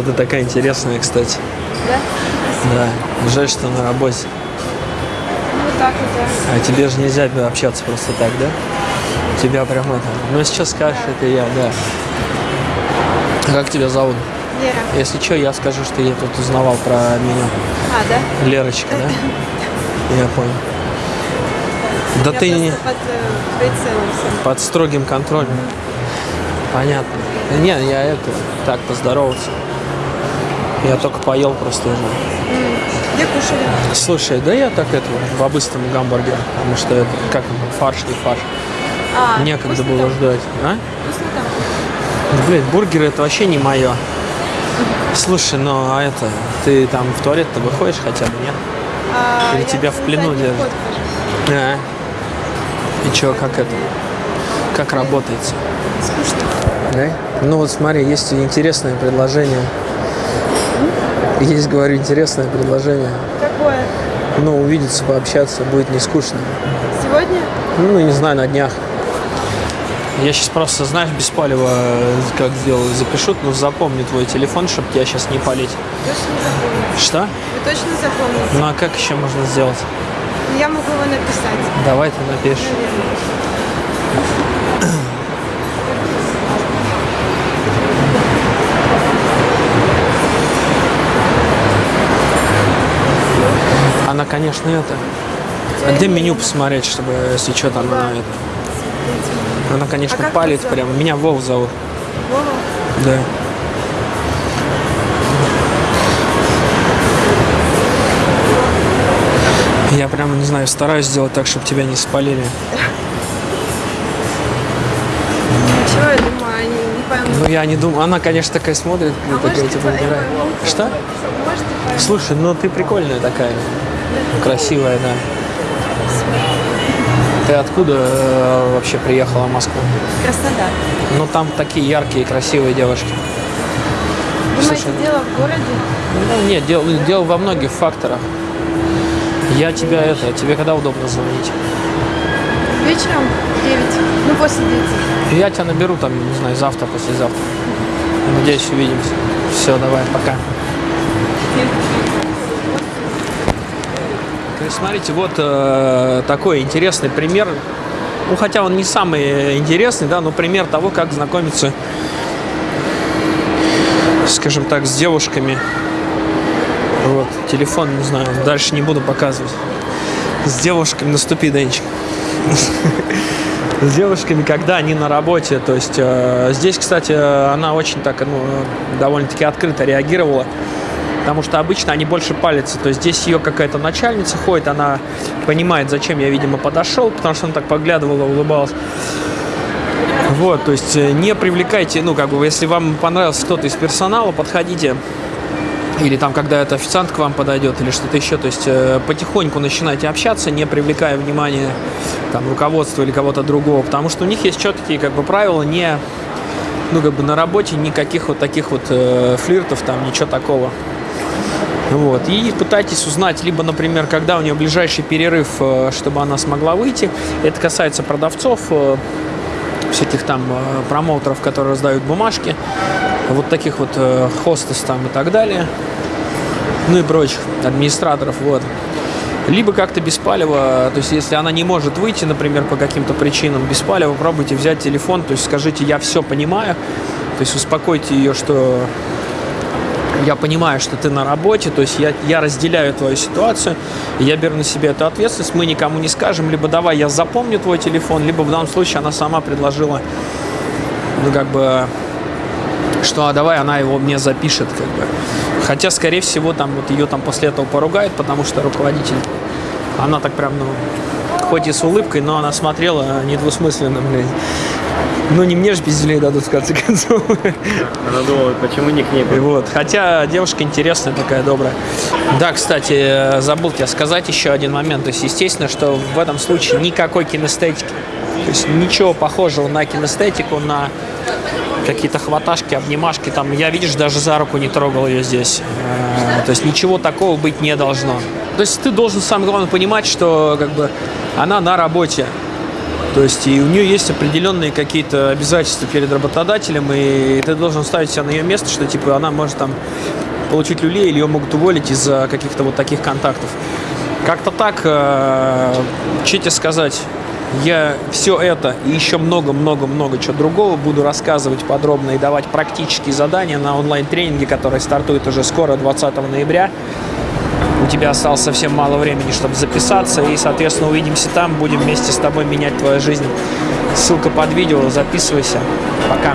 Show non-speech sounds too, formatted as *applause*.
Да ты такая интересная, кстати. Да? Да. Жаль, что на работе. Ну, вот так вот, да. А тебе же нельзя общаться просто так, да? Тебя прям это... Ну, сейчас скажешь, это я, да. А Как тебя зовут? Лера. Если что, я скажу, что я тут узнавал про меня. А, да? Лерочка, да? *laughs* Я понял. Да Я ты не под э, прицелом под строгим контролем. Понятно. Не, я это, так, поздороваться. Я только поел просто уже. Где кушали? Слушай, да я так это, по-быстрому гамбургер, потому что это, как фарш не фарш. А, Некогда было там? ждать. А? Вкусно Блин, бургеры это вообще не мое. Слушай, ну а это, ты там в туалет-то выходишь хотя бы, нет? А, Или тебя в плену держат? А. И чё, как это? Как работается? Скучно. Да? Ну вот смотри, есть интересное предложение. *laughs* Есть, говорю, интересное предложение. Какое? Ну, увидеться, пообщаться, будет не скучно. Сегодня? Ну, не знаю, на днях. Я сейчас просто, знаешь, без палева, э, как сделал, запишу, но запомню твой телефон, чтобы тебя сейчас не палить. Точно запомните. Что? Вы точно запомните? Ну, а как еще можно сделать? Я могу его написать. Давай ты напишешь. Наверное. Она, конечно, это. А где меню посмотреть, чтобы, если что, там она это. Она, конечно, А палит прям. Меня Вов зовут. Вова? Да. Я прям, не знаю, стараюсь сделать так, чтобы тебя не спалили. Чего я думаю, они не поймут. Ну, я не думаю. Она, конечно, такая смотрит, А такая, типа, типа, убирает. Что? Поймут. Слушай, ну ты прикольная такая. Красивая, да. Ты откуда э, вообще приехала в Москву? Краснодар. Ну, там такие яркие, красивые девушки. Думаете, Слушай, дело в городе? Ну, нет, дело, дело во многих факторах. Я тебя это, тебе когда удобно звонить? Вечером в 9. Ну, после 9. Я тебя наберу там, не знаю, завтра, послезавтра. Надеюсь, увидимся. Все, давай, пока. Есть, смотрите, вот э, такой интересный пример. Ну, хотя он не самый интересный, да, но пример того, как знакомиться, скажем так, с девушками. Вот, телефон, не знаю, дальше не буду показывать. С девушками, наступи, Денчик. С девушками, когда они на работе. То есть э, здесь, кстати, она очень так, ну, довольно-таки открыто реагировала. Потому что обычно они больше палятся. То есть здесь ее какая-то начальница ходит, она понимает, зачем я, видимо, подошел, потому что она так поглядывала, улыбалась. Вот, то есть э, не привлекайте, ну, как бы, если вам понравился кто-то из персонала, подходите. Или там, когда эта официант к вам подойдет, или что-то еще. То есть э, потихоньку начинайте общаться, не привлекая внимания там, руководства или кого-то другого. Потому что у них есть четкие как бы, правила, не, ну, как бы на работе никаких вот таких вот э, флиртов, там, ничего такого. Вот. И пытайтесь узнать, либо, например, когда у нее ближайший перерыв, э, чтобы она смогла выйти. Это касается продавцов, э, всяких там э, промоутеров, которые раздают бумажки, вот таких вот хостес там и так далее, ну и прочих администраторов, вот. Либо как-то беспалево, то есть если она не может выйти, например, по каким-то причинам, беспалево пробуйте взять телефон, то есть скажите, я все понимаю, то есть успокойте ее, что я понимаю, что ты на работе, то есть я, я разделяю твою ситуацию, я беру на себя эту ответственность, мы никому не скажем, либо давай я запомню твой телефон, либо в данном случае она сама предложила, ну как бы, что а давай она его мне запишет, как бы. Хотя, скорее всего, там вот ее там после этого поругают, потому что руководитель, она так прям, ну, хоть и с улыбкой, но она смотрела недвусмысленно, блядь. Ну, не мне же пиздюлей дадут, в конце концов. Она думала, почему не к ней? Вот. Хотя девушка интересная такая, добрая. Да, кстати, э, забыл тебе сказать еще один момент. То есть, естественно, что в этом случае никакой кинестетики. То есть ничего похожего на кинестетику, на какие-то хваташки, обнимашки. Там, я, видишь, даже за руку не трогал ее здесь. Э, То есть ничего такого быть не должно. То есть ты должен, самое главное, понимать, что как бы она на работе. То есть и у нее есть определенные какие-то обязательства перед работодателем, и ты должен ставить себя на ее место, что типа она может там получить люлей или ее могут уволить из-за каких-то вот таких контактов. Как-то так, э, что тебе сказать, я все это и еще много-много-много чего другого буду рассказывать подробно и давать практические задания на онлайн-тренинге, который стартует уже скоро, 20 ноября. Тебя осталось совсем мало времени, чтобы записаться, и, соответственно, увидимся там, будем вместе с тобой менять твою жизнь. Ссылка под видео, записывайся. Пока.